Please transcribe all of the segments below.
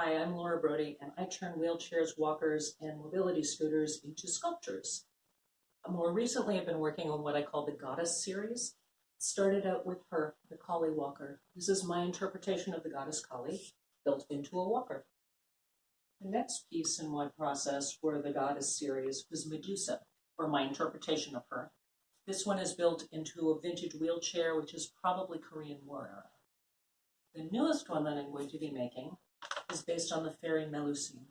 Hi, I'm Laura Brody, and I turn wheelchairs, walkers, and mobility scooters into sculptures. More recently, I've been working on what I call the Goddess series. Started out with her, the Kali Walker. This is my interpretation of the Goddess Kali, built into a walker. The next piece in my process for the Goddess series was Medusa, or my interpretation of her. This one is built into a vintage wheelchair, which is probably Korean War era. The newest one that I'm going to be making is based on the fairy Melusine.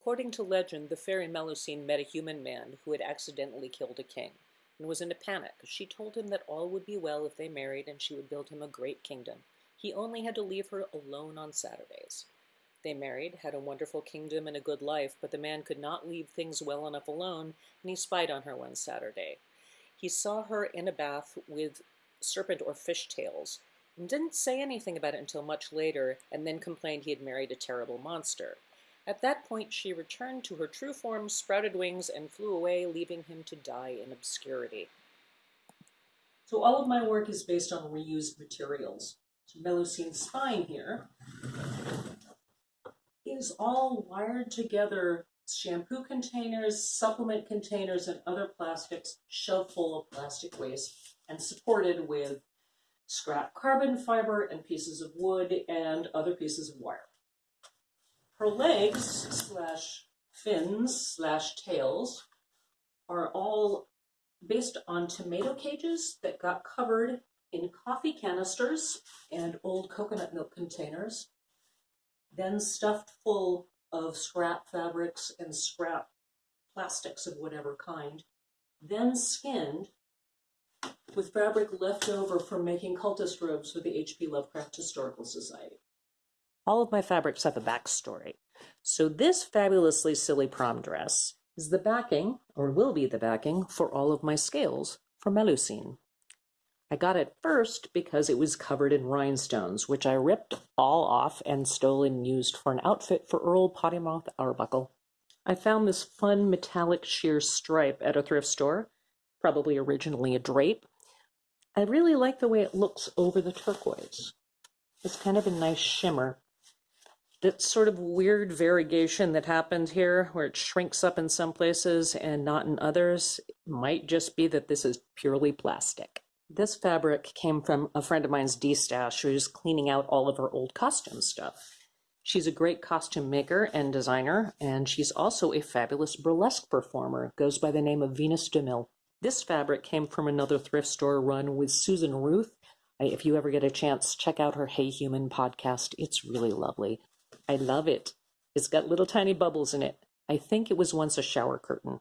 According to legend, the fairy Melusine met a human man who had accidentally killed a king and was in a panic. She told him that all would be well if they married and she would build him a great kingdom. He only had to leave her alone on Saturdays. They married, had a wonderful kingdom and a good life, but the man could not leave things well enough alone, and he spied on her one Saturday. He saw her in a bath with serpent or fish tails, and didn't say anything about it until much later, and then complained he had married a terrible monster. At that point, she returned to her true form, sprouted wings, and flew away, leaving him to die in obscurity. So all of my work is based on reused materials. So Melusine's spine here is all wired together shampoo containers, supplement containers, and other plastics shoved full of plastic waste and supported with scrap carbon fiber and pieces of wood and other pieces of wire. Her legs slash fins slash tails are all based on tomato cages that got covered in coffee canisters and old coconut milk containers, then stuffed full of scrap fabrics and scrap plastics of whatever kind, then skinned with fabric left over from making cultist robes for the H.P. Lovecraft Historical Society. All of my fabrics have a backstory. So this fabulously silly prom dress is the backing, or will be the backing, for all of my scales for Melusine. I got it first because it was covered in rhinestones, which I ripped all off and stole and used for an outfit for Earl Pottymouth Arbuckle. I found this fun metallic sheer stripe at a thrift store, probably originally a drape, I really like the way it looks over the turquoise. It's kind of a nice shimmer. That sort of weird variegation that happened here, where it shrinks up in some places and not in others, might just be that this is purely plastic. This fabric came from a friend of mine's destash who's cleaning out all of her old costume stuff. She's a great costume maker and designer, and she's also a fabulous burlesque performer, goes by the name of Venus DeMille. This fabric came from another thrift store run with Susan Ruth. If you ever get a chance, check out her Hey Human podcast. It's really lovely. I love it. It's got little tiny bubbles in it. I think it was once a shower curtain.